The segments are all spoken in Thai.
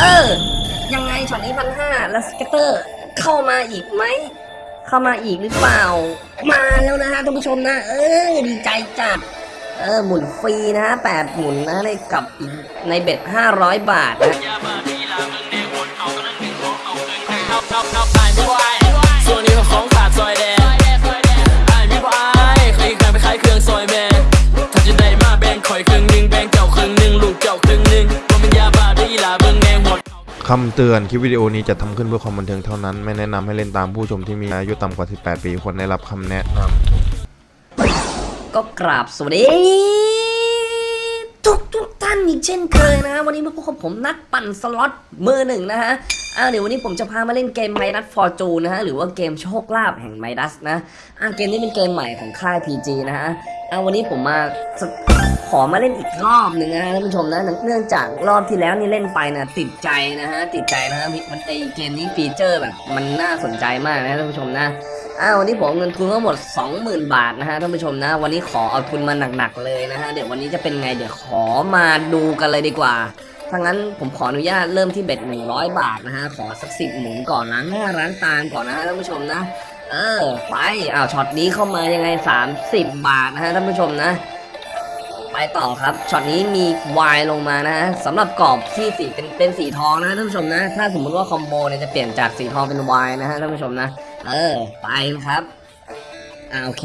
เออ ยังไงช็อตนี้พันห้าแล้ว scatter เข้ามาอีกไหม เข้ามาอีกหรือเปล่า มาแล้วนะฮะท่านผู้ชมนะ เออ ดีใจจัด เออ หมุนฟรีนะฮะแปดหมุนนะได้กลับใน bet ห้าร้อยบาทนะ คำเตือนคลิปวิดีโอนี้จะทำขึ้นเพื่อความบันเทิงเท่านั้น ไม่แนะนำให้เล่นตามผู้ชมที่มีอายุต่ำกว่า 18 ปีควรได้รับคำแนะนำก็กราบสวัสดีทุกทุกท่านอีกเช่นเคยนะ วันนี้มาพบกับผมนักปั่นสล็อตมือหนึ่งนะฮะ อ่าเดี๋ยววันนี้ผมจะพามาเล่นเกมไมดัสฟอร์จูนะฮะหรือว่าเกมโชคลาภแห่งไมดัสนะอ่าเกมนี้เป็นเกมใหม่ของค่าย PG นะฮะอ่าวันนี้ผมมาขอมาเล่นอีกรอบหนึ่งนะฮะท่านผู้ชมนะเนื่องจากรอบที่แล้วนี่เล่นไปนะติดใจนะฮะติดใจนะฮะมันไอ้เกมนี้ feature แบบมันน่าสนใจมากนะท่านผู้ชมนะอ้าววันนี้ผมเอาเงินทุนทั้งหมด 20,000 บาทนะฮะท่านผู้ชมนะ วันนี้ขอเอาทุนมาหนักๆเลยนะฮะเดี๋ยววันนี้จะเป็นไงเดี๋ยวขอมาดูกันเลยดีกว่า ถ้างั้นผมขออนุญาตเริ่มที่ bet 100บาทนะฮะ ขอสักสิบหมุนก่อนล้างหน้าล้างตาก่อนนะฮะท่านผู้ชมนะ เออ ไปอ้าวช็อตนี้เข้ามายังไง30บาทนะฮะท่านผู้ชมนะ ไปต่อครับ ช็อตนี้มีวายลงมานะฮะสำหรับกรอบที่สีเป็นเป็นสีทองนะท่านผู้ชมนะ ถ้าสมมุติว่า combo เนี่ยจะเปลี่ยนจากสีทองเป็นวายนะฮะท่านผู้ชมนะ เออ ไปครับอ่าโอเค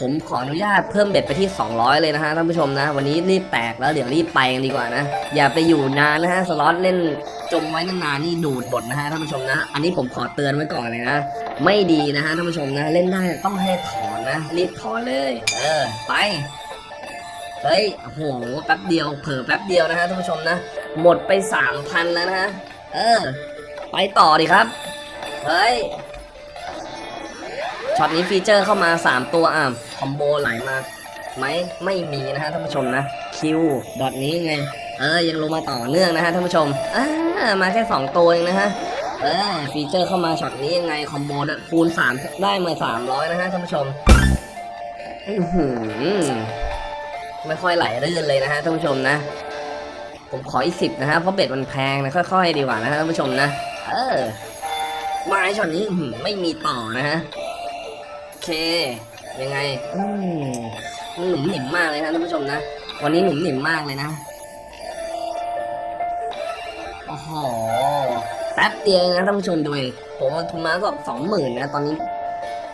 ผมขออนุญาตเพิ่ม bet ไปที่ 200 เลยนะฮะท่านผู้ชมนะ วันนี้รีบแตกแล้วเดี๋ยวรีบไปกันดีกว่านะ อย่าไปอยู่นานนะฮะสล็อตเล่นจมไว้นานๆนี่ดูดหมดนะฮะท่านผู้ชมนะ อันนี้ผมขอเตือนไว้ก่อนเลยนะ ไม่ดีนะฮะท่านผู้ชมนะ เล่นได้ต้องให้ถอนนะรีบถอนเลย เออไปเฮ้ยโอ้โหแป๊บเดียวเผลอแป๊บเดียวนะฮะท่านผู้ชมนะ หมดไปสามพันแล้วนะฮะเออ ไปต่อดิครับ เฮ้ย ช็อตนี้ feature เข้ามา 3 ตัวอะ combo ไหลมาไหมไม่มีนะฮะท่านผู้ชมนะคิวช็อตนี้ไงเออยังลงมาต่อเนื่องนะฮะท่านผู้ชมอ่ามาแค่ 2 ตัวเองนะฮะเออ feature เข้ามาช็อตนี้ยังไง comboคูณ3ได้มา 300 นะฮะท่านผู้ชมอืไม่ค่อยไหลรื่นเลยนะฮะท่านผู้ชมนะ ผมขออีกสิบนะฮะเพราะเบ็ดมันแพงนะค่อยๆดีกว่านะฮะท่านผู้ชมนะเออม้ช็อตนี้ไม่มีต่อนะฮะ เค ยังไงอืมมันหนุ่มหนิมมากเลยนะท่านผู้ชมนะ วันนี้หนุ่มหนิมมากเลยนะ โอ้โห แป๊บเดียวเองนะท่านผู้ชมดูดิผมเอาทุนมาก็สองหมื่นนะ ตอนนี้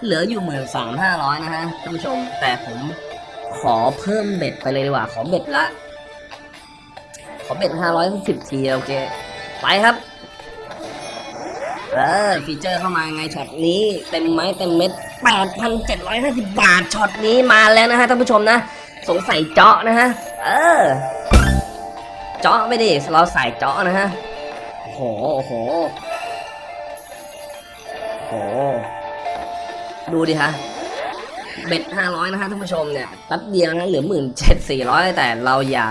เหลืออยู่หมื่นสามห้าร้อยนะฮะท่านผู้ชม แต่ผมขอเพิ่ม bet ไปเลยดีกว่า ขอ bet ละ ขอ bet ห้าร้อยสิบทีโอเค ไปครับ เออ feature เข้ามาไงช็อตนี้เต็มไม้เต็มเม็ดแปดพันเจ็ดร้อยห้าสิบบาทช็อตนี้มาแล้วนะฮะท่านผู้ชมนะ สงสัยเจาะนะฮะ เออ เจาะไม่ดิเราใส่เจาะนะฮะโอ้โหโอ้โหโอ้โหดูดิฮะเบ็ดห้าร้อยนะฮะท่านผู้ชมเนี่ยแป๊บเดียวนะเหลือหมื่นเจ็ดสี่ร้อยแต่เราอย่า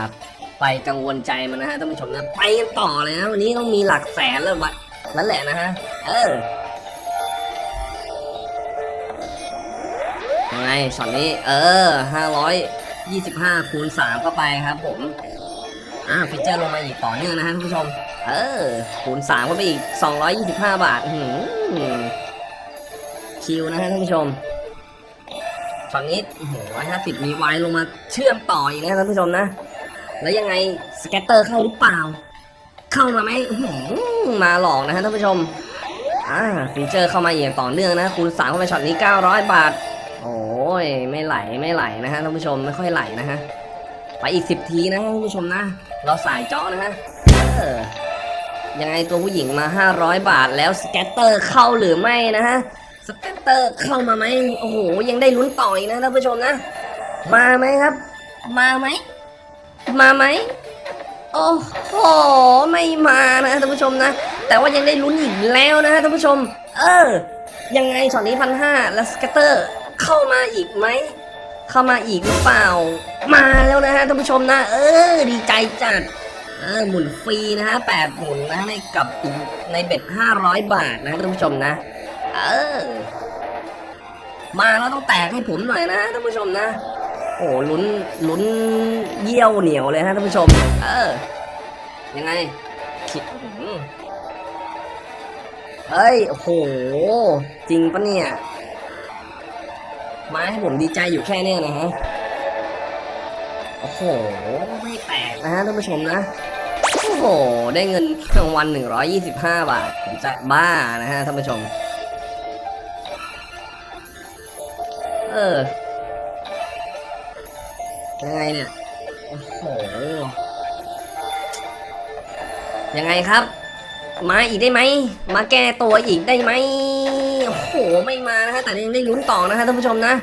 ไปกังวลใจมันนะฮะท่านผู้ชมนะไปกันต่อเลยนะวันนี้ต้องมีหลักแสนแล้ววะ นั่นแหละนะฮะ เออยังไงช็อตนี้ เออห้าร้อยยี่สิบห้าคูณสามเข้าไปครับผม อ่า feature ลงมาอีกต่อเนื่องนะฮะท่านผู้ชม เออ คูณสามเข้าไปอีกสองร้อยยี่สิบห้าบาทหือคิวนะฮะท่านผู้ชมช็อตนี้โอ้โหร้อยห้าสิบมีไวลงมาเชื่อมต่ออีกนะท่านผู้ชมนะ แล้วยังไง scatter เข้าหรือเปล่า เข้ามาไหมมาหลอกนะฮะท่านผู้ชมอ่า feature เข้ามาอย่างต่อเนื่องนะคูณสามเข้าไปช็อตนี้ 900 บาท โอ้ยไม่ไหลไม่ไหลนะฮะท่านผู้ชมไม่ค่อยไหลนะฮะไปอีก 10 ทีนะท่านผู้ชมนะ เราสายเจาะนะฮะออยังไงตัวผู้หญิงมา 500 บาทแล้ว scatter เข้าหรือไม่นะฮะ scatter เข้ามาไหมโอ้โหยังได้ลุ้นต่ออีกนะท่านผู้ชมนะ มาไหมครับ มาไหมมาไหม โอ้โหไม่มานะท่านผู้ชมนะ แต่ว่ายังได้ลุ้นอีกแล้วนะท่านผู้ชม เออ ยังไงช็อตนี้พันห้าแล้ว scatter เข้ามาอีกไหมเข้ามาอีกหรือเปล่า มาแล้วนะฮะท่านผู้ชมนะ เออ ดีใจจัดเออหมุนฟรีนะฮะแปดหมุนนะในกับใน bet ห้าร้อยบาทนะท่านผู้ชมนะ เออ มาแล้วต้องแตกให้ผมหน่อยนะท่านผู้ชมนะ โอ้ลุ้นลุ้นเยี่ยวเหนียวเลยฮะท่านผู้ชม เออ ยังไงเฮ้ยโอ้โห จริงปะเนี่ย มาให้ผมดีใจอยู่แค่เนี้ยนะฮะ โอ้โห ไม่แตกนะฮะท่านผู้ชมนะ โอ้โห ได้เงินรางวัล125บาท ผมจะบ้านะฮะท่านผู้ชม เออ ยังไงเนี่ย โอ้โห ยังไงครับ มาอีกได้ไหม มาแก้ตัวอีกได้ไหม โอ้โห ไม่มานะฮะ แต่ยังได้ลุ้นต่อนะฮะท่านผู้ชมนะ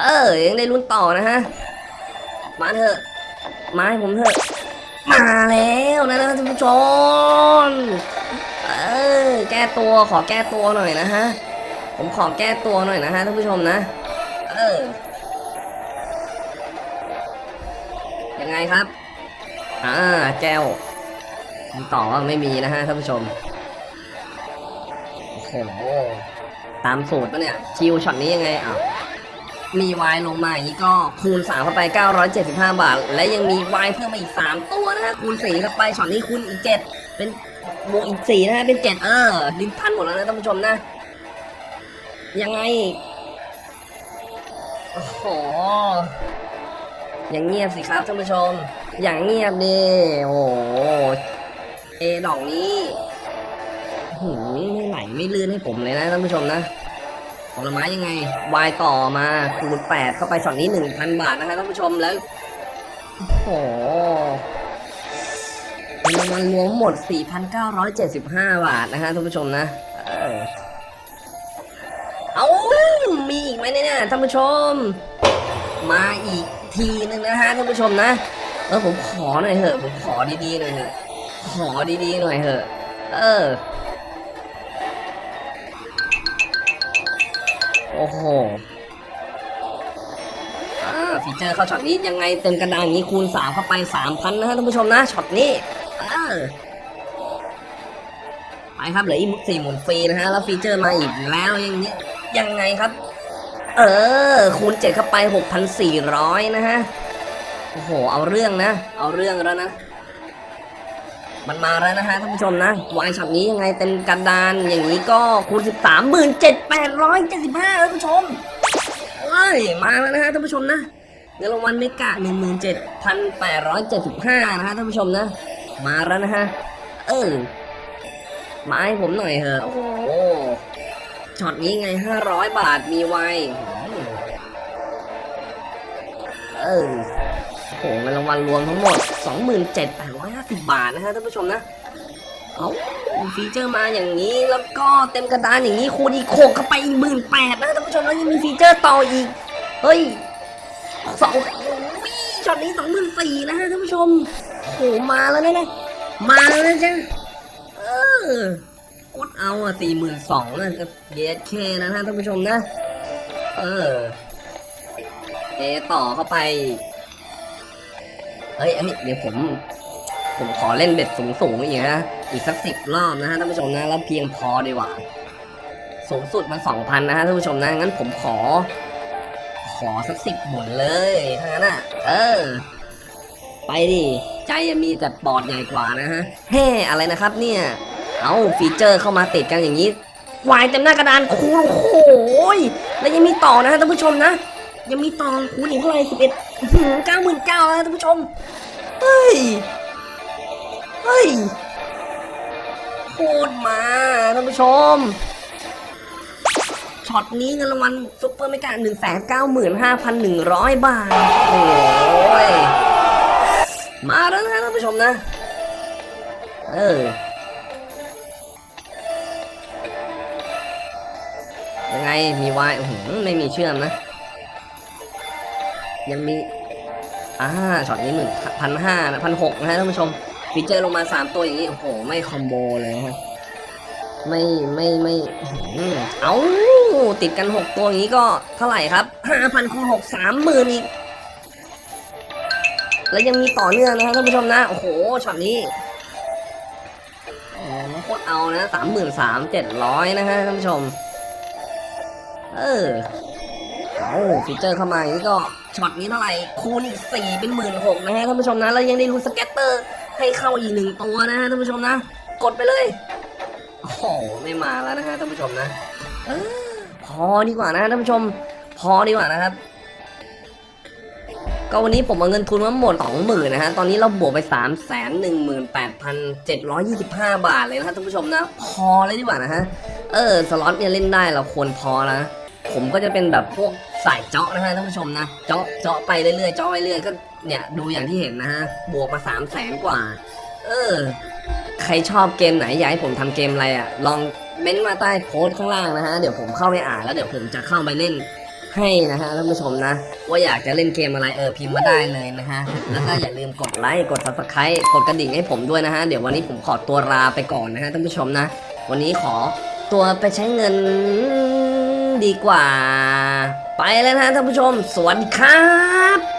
เออ ยังได้ลุ้นต่อนะฮะ มาเถอะ มาให้ผมเถอะ มาแล้วนะท่านผู้ชม เออ แก้ตัว ขอแก้ตัวหน่อยนะฮะ ผมขอแก้ตัวหน่อยนะฮะท่านผู้ชมนะ เออ ไงครับ อ่า แล้วคำตอบว่าไม่มีนะฮะท่านผู้ชม โอ้โห ตามสูตรปะเนี่ย คิวช็อตนี้ยังไงอ้าวมีวายลงมาอย่างนี้ก็คูณ3เข้าไป 975 บาท และยังมีวายเพิ่มมาอีก 3 ตัวนะฮะคูณ4เข้าไปช็อตนี้คูณอีก 7 เป็นบวกอีก4นะฮะเป็น 7 เออลิ้นพันหมดแล้วนะท่านผู้ชมนะ ยังไง โอ้โห อย่างเงียบสิครับท่านผู้ชม อย่างเงียบดิโอ้โหเอดอกนี้หืมไม่ไหลไม่ลื่นให้ผมเลยนะท่านผู้ชมนะผลไม้ยังไงวายต่อมาคูณแปดเข้าไปช็อตนี้หนึ่งพันบาทนะครับท่านผู้ชมแล้วโอ้โหเป็นรางวัลรวมหมด 4,975 บาทนะฮะท่านผู้ชมนะ เออเอามีอีกไหมเนี่ยท่านผู้ชม มาอีก ทีนึงนะฮะท่านผู้ชมนะเออผมขอหน่อยเถอะ ผมขอดีๆหน่อยเถอะ ขอดีๆหน่อยเถอะ เออ โอ้โหฟีเจอร์เข้าช็อตนี้ยังไงเต็มกระดานอย่างนี้คูณสามเข้าไปสามพันนะฮะท่านผู้ชมนะช็อตนี้ไปครับเหลืออีกสี่หมุนฟรีนะฮะแล้วฟีเจอร์มาอีกแล้วอย่างนี้ยังไงครับ เออ คูณเจ็ดเข้าไปหกพันสี่ร้อยนะฮะ โอ้โห เอาเรื่องนะ เอาเรื่องแล้วนะ มันมาแล้วนะฮะท่านผู้ชมนะ วายช็อตนี้ยังไงเต็มกระดาน อย่างนี้ก็คูณสิบสามหมื่นเจ็ดแปดร้อยเจ็ดสิบห้าท่านผู้ชมเอ้ย มาแล้วนะฮะท่านผู้ชมนะเงินรางวัลเมกะหนึ่งหมื่นเจ็ดพันแปดร้อยเจ็ดสิบห้านะฮะท่านผู้ชมนะ มาแล้วนะฮะ เออ มาให้ผมหน่อยเถอะ โอ้ ช็อตนี้ไงห้าร้อยบาทมีไวเออโหเงินรางวัลรวมทั้งหมด 27,850 บาทนะฮะท่านผู้ชมนะเอาฟีเจอร์มาอย่างนี้แล้วก็เต็มกระดานอย่างนี้คูณอีกโขกเข้าไปอีกหมื่นแปดนะท่านผู้ชมแล้วยังมีฟีเจอร์ต่ออีก เฮ้ยสองช็อตนี้สองหมื่นสี่นะฮะท่านผู้ชมโหมาแล้วนะเนี่ยมาแล้วนะจ้ะเออ กดเอาอะสี่หมื่นสองนะเยสเคนะฮะท่านผู้ชมนะ เออเอต่อเข้าไป เฮ้ยเฮ้เดี๋ยวผม ผมขอเล่นเบ็ดสูงสูงอีกนะอีกสักสิบรอบนะฮะท่านผู้ชมนะ แล้วเพียงพอดีกว่า สูงสุดมันสองพันนะฮะท่านผู้ชมนะ งั้นผมขอ ขอสักสิบหมุนเลยถ้างั้นอะ เออ ไปดิ ใจมีแต่ปอดใหญ่กว่านะฮะ เฮ้ อะไรนะครับเนี่ย เอาฟีเจอร์เข้ามาติดกันอย่างนี้วายเต็มหน้ากระดานคูณโอ้โหยแล้วยังมีต่อนะท่านผู้ชมนะ ยังมีต่อคูณอีกเท่าไหร่สิบเอ็ดเก้าหมื่นเก้านะท่านผู้ชม เฮ้ย เฮ้ยโคตรมาท่านผู้ชม ช็อตนี้เงินรางวัลซุปเปอร์เมกาหนึ่งแสนเก้าหมื่นห้าพันหนึ่งร้อยบาท โอ้ย มาแล้วนะท่านผู้ชมนะ เออ ยังไงมีวายโอ้โหไม่มีเชื่อมนะ ยังมีอ่าช็อตนี้หมื่นพันห้าพันหกนะฮะท่านผู้ชมฟีเจอร์ลงมาสามตัวอย่างนี้โอ้โหไม่ combo เลยฮะไม่ไม่ไม่อื้อหือเอาติดกันหกตัวอย่างนี้ก็เท่าไหร่ครับห้าพันคูณหกสามหมื่นอีกแล้วยังมีต่อเนื่องนะฮะท่านผู้ชมนะ โอ้โหช็อตนี้โอ้โหโคตรเอานะสามหมื่นสามเจ็ดร้อยนะฮะท่านผู้ชม เออเอาฟีเจอร์เข้ามาอย่างนี้ก็ช็อตนี้เท่าไหร่คูณอีกสี่เป็นหมื่นหกนะฮะท่านผู้ชมนะแล้วยังได้ลุ้น scatter ให้เข้าอีกหนึ่งตัวนะฮะท่านผู้ชมนะ กดไปเลยโอ้โหไม่มาแล้วนะฮะท่านผู้ชมนะออพอดีกว่านะท่านผู้ชม พอดีกว่านะครับ ก็วันนี้ผมเอาเงินทุนมาหมดสองหมื่นนะฮะตอนนี้เราบวกไปสามแสนหนึ่งหมื่นแปดพันเจ็ดร้อยยี่สิบห้าบาทเลยนะท่านผู้ชมนะ พอเลยดีกว่านะฮะเออสล็อตเนี่ยเล่นได้เราควรพอนะ ผมก็จะเป็นแบบพวกสายเจาะนะฮะท่านผู้ชมนะ เจาะเจาะไปเรื่อยๆเจาะไปเรื่อยก็เนี่ยดูอย่างที่เห็นนะฮะ บวกมาสามแสนกว่า เออ ใครชอบเกมไหนอยากให้ผมทำเกมอะไรอะ ลองเม้นต์มาใต้โพสต์ข้างล่างนะฮะ เดี๋ยวผมเข้าไปอ่านแล้วเดี๋ยวผมจะเข้าไปเล่นให้นะฮะท่านผู้ชมนะ ว่าอยากจะเล่นเกมอะไรเออพิมพ์มาได้เลยนะฮะ แล้วก็อย่าลืมกดไลค์กด subscribe กดกระดิ่งให้ผมด้วยนะฮะ เดี๋ยววันนี้ผมขอตัวลาไปก่อนนะฮะท่านผู้ชมนะ วันนี้ขอตัวไปใช้เงิน ดีกว่า ไปแล้วนะท่านผู้ชม สวัสดีครับ